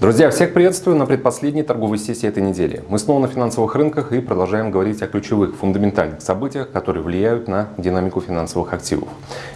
Друзья, всех приветствую на предпоследней торговой сессии этой недели. Мы снова на финансовых рынках и продолжаем говорить о ключевых фундаментальных событиях, которые влияют на динамику финансовых активов.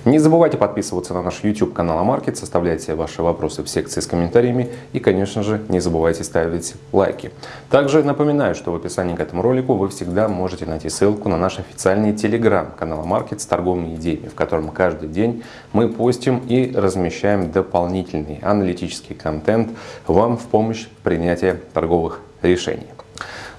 Не забывайте подписываться на наш YouTube канал Амаркет, составляйте ваши вопросы в секции с комментариями и, конечно же, не забывайте ставить лайки. Также напоминаю, что в описании к этому ролику вы всегда можете найти ссылку на наш официальный телеграм-канал Амаркет с торговыми идеями, в котором каждый день мы постим и размещаем дополнительный аналитический контент вам в помощь принятия торговых решений.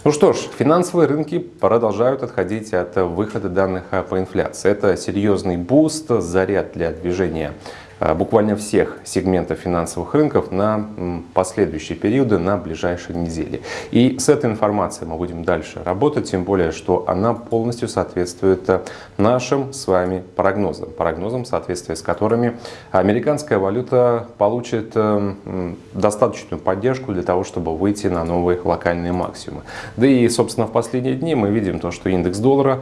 Ну что ж, финансовые рынки продолжают отходить от выхода данных по инфляции. Это серьезный буст, заряд для движения буквально всех сегментов финансовых рынков на последующие периоды, на ближайшие недели. И с этой информацией мы будем дальше работать, тем более, что она полностью соответствует э, нашим с вами прогнозам. Прогнозам, в соответствии с которыми американская валюта получит э, достаточную поддержку для того, чтобы выйти на новые локальные максимумы. Да и, собственно, в последние дни мы видим то, что индекс доллара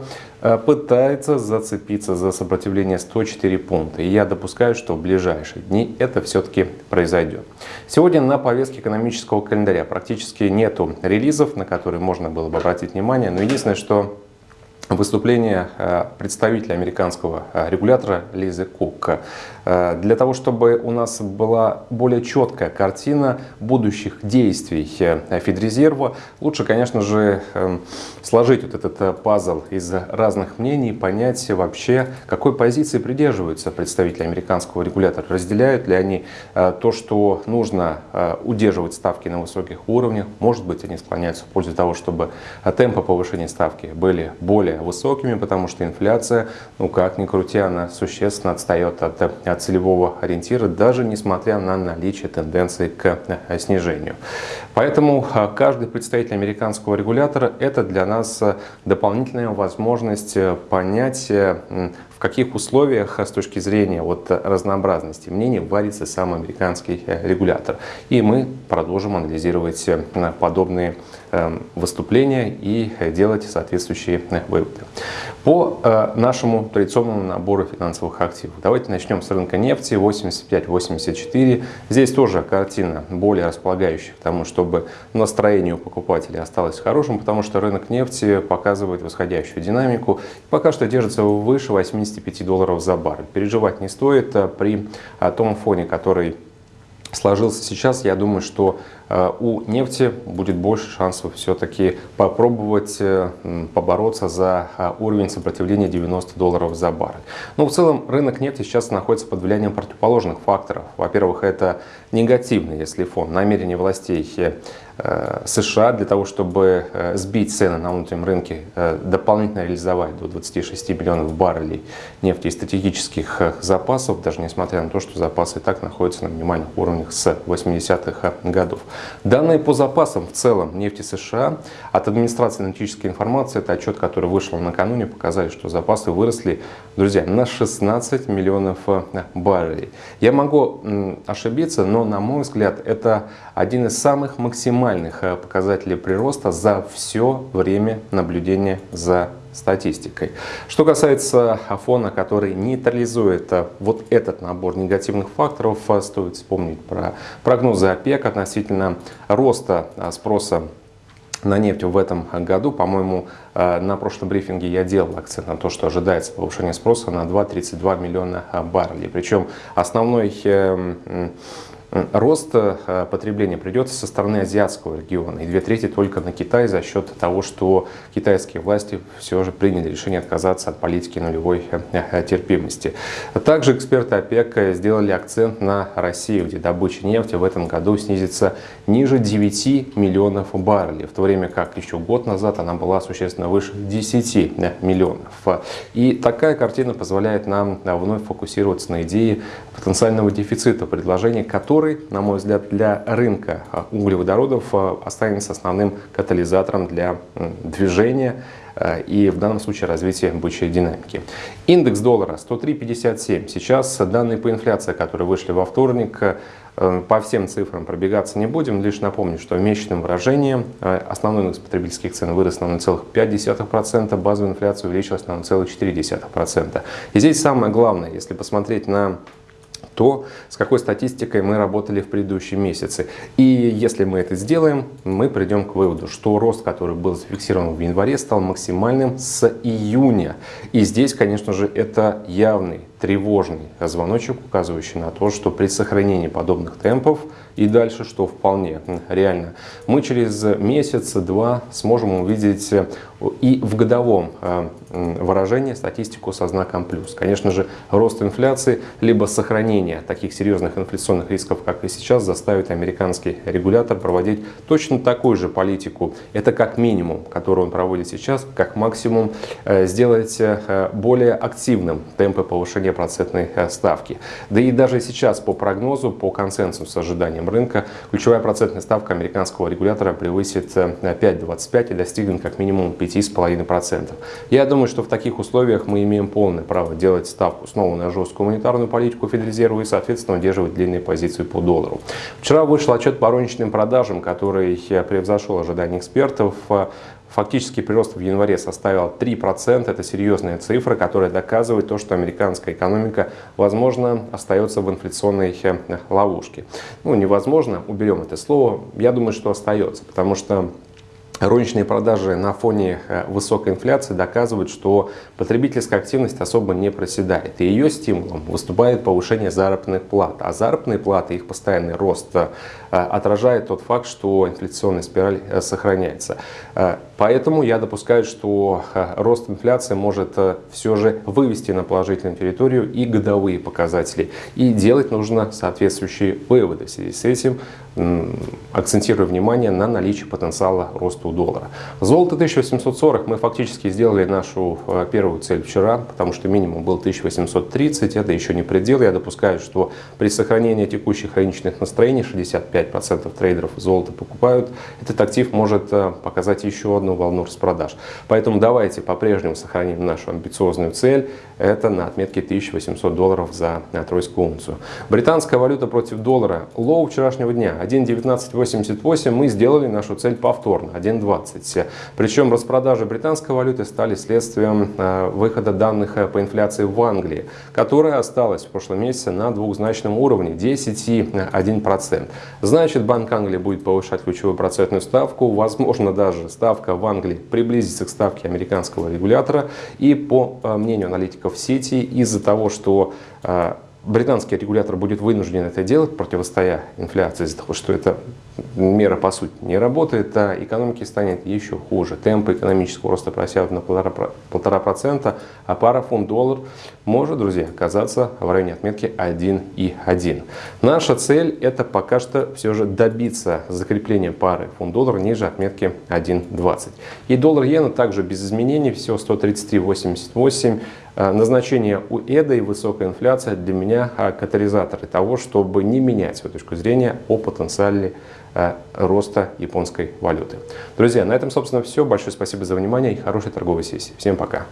пытается зацепиться за сопротивление 104 пункта. И я допускаю, что ближайшие дни это все-таки произойдет. Сегодня на повестке экономического календаря практически нету релизов, на которые можно было бы обратить внимание. Но единственное, что выступление э, представителя американского э, регулятора Лизы Кук. Э, для того, чтобы у нас была более четкая картина будущих действий Федрезерва, лучше, конечно же, эм, сложить вот этот пазл из разных мнений, понять вообще, какой позиции придерживаются представители американского регулятора. Разделяют ли они то, что нужно удерживать ставки на высоких уровнях, может быть, они склоняются в пользу того, чтобы темпы повышения ставки были более высокими, потому что инфляция, ну как ни крути, она существенно отстает от, от целевого ориентира, даже несмотря на наличие тенденции к снижению. Поэтому э, каждый представитель американского регулятора – это для нас э, дополнительная возможность понять, в каких условиях с точки зрения вот разнообразности мнений варится сам американский регулятор. И мы продолжим анализировать подобные выступления и делать соответствующие выводы. По э, нашему традиционному набору финансовых активов. Давайте начнем с рынка нефти 85-84. Здесь тоже картина более располагающая к тому, чтобы настроение у покупателей осталось хорошим, потому что рынок нефти показывает восходящую динамику. Пока что держится выше 85 долларов за баррель. Переживать не стоит э, при том фоне, который сложился сейчас, я думаю, что Э, у нефти будет больше шансов все-таки попробовать э, побороться за э, уровень сопротивления 90 долларов за баррель. Но в целом рынок нефти сейчас находится под влиянием противоположных факторов. Во-первых, это негативный, если фон, намерение властей США для того, чтобы сбить цены на внутреннем рынке, дополнительно реализовать до 26 миллионов баррелей нефти и стратегических запасов, даже несмотря на то, что запасы и так находятся на минимальных уровнях с 80-х годов. Данные по запасам в целом нефти США от администрации аналитической информации, это отчет, который вышел накануне, показали, что запасы выросли, друзья, на 16 миллионов э, баррелей. Я могу ошибиться, но на мой взгляд это один из самых максимальных э, показателей прироста за все время наблюдения за статистикой. Что касается фона, который нейтрализует э, вот этот набор негативных факторов, э, стоит вспомнить про прогнозы ОПЕК относительно роста спроса на нефть в этом году. По-моему, на прошлом брифинге я делал акцент на то, что ожидается повышение спроса на 2,32 миллиона баррелей. Причем основной рост э, потребления придется со стороны азиатского региона, и две трети только на Китай за счет того, что китайские власти все же приняли решение отказаться от политики нулевой э, э, терпимости. Также эксперты ОПЕК сделали акцент на Россию, где добыча нефти в этом году снизится ниже 9 миллионов баррелей, в то время как еще год назад она была существенно выше 10 миллионов. И такая картина позволяет нам вновь фокусироваться на идее потенциального дефицита предложения, который который, на мой взгляд, для рынка а, углеводородов а, останется основным катализатором для движения а, и в данном случае развития бычьей динамики. Индекс доллара 103.57. Сейчас данные по инфляции, которые вышли во вторник, по всем цифрам пробегаться не будем, лишь напомню, что в месячном выражении основной индекс потребительских цен вырос на 0,5%, базовая инфляция увеличилась на 0,4%. И здесь самое главное, если посмотреть на то, с какой статистикой мы работали в предыдущие месяцы. И если мы это сделаем, мы придем к выводу, что рост, который был зафиксирован в январе, стал максимальным с июня. И здесь, конечно же, это явный тревожный звоночек, указывающий на то, что при сохранении подобных темпов и дальше, что вполне реально, мы через месяц-два сможем увидеть э, и в годовом э, выражении статистику со знаком плюс. Конечно же, рост инфляции, либо сохранение таких серьезных инфляционных рисков, как и сейчас, заставит американский регулятор проводить точно такую же политику. Это как минимум, которую он проводит сейчас, как максимум э, сделать более активным темпы повышения процентной э, ставки. Да и даже сейчас по прогнозу, по консенсусу ожиданиям рынка, ключевая процентная ставка американского регулятора превысит 5,25 э, и достигнет как минимум 5,5%. Я думаю, что в таких условиях мы имеем полное право делать ставку снова на жесткую монетарную политику Федрезерва и, соответственно, удерживать длинные позиции по доллару. Вчера вышел отчет по розничным продажам, который э, превзошел ожидания экспертов. Фактический прирост в январе составил 3%. Это серьезная цифра, которая доказывает то, что американская экономика, возможно, остается в инфляционной э, ловушке. Ну, невозможно, уберем это слово. Я думаю, что остается, потому что Розничные продажи на фоне э, высокой инфляции доказывают, что потребительская активность особо не проседает. И ее стимулом выступает повышение заработных плат. А заработные платы, их постоянный рост э, отражает тот факт, что инфляционная спираль э, сохраняется. Поэтому я допускаю, что рост инфляции может все же вывести на положительную территорию и годовые показатели. И делать нужно соответствующие выводы. В связи с этим акцентируя внимание на наличии потенциала роста у доллара. Золото 1840 мы фактически сделали нашу э, первую цель вчера, потому что минимум был 1830, это еще не предел. Я допускаю, что при сохранении текущих рыночных настроений 65% трейдеров золото покупают. Этот актив может э, показать еще одну волну распродаж. Поэтому давайте по-прежнему сохраним нашу амбициозную цель. Это на отметке 1800 долларов за тройскую унцию. Британская валюта против доллара. Лоу вчерашнего дня 1.1988 мы сделали нашу цель повторно, 1.20. Причем распродажи британской валюты стали следствием э, выхода данных э, по инфляции в Англии, которая осталась в прошлом месяце на двухзначном уровне 10,1%. Значит, Банк Англии будет повышать ключевую процентную ставку, возможно даже ставка в Англии приблизится к ставке американского регулятора. И по э, мнению аналитиков сети, из-за того, что британский регулятор будет вынужден это делать, противостоя инфляции, из-за того, что эта мера по сути не работает, а экономике станет еще хуже. Темпы экономического роста просядут на полтора процента, а пара фунт-доллар может, друзья, оказаться в районе отметки 1,1. Наша цель это пока что все же добиться закрепления пары фунт-доллар ниже отметки 1,20. И доллар-иена также без изменений, все 133,88. Э, назначение у ЭДА и высокая инфляция для меня э, катализаторы того, чтобы не менять свою точку зрения о потенциале э, роста японской валюты. Друзья, на этом, собственно, все. Большое спасибо за внимание и хорошей торговой сессии. Всем пока!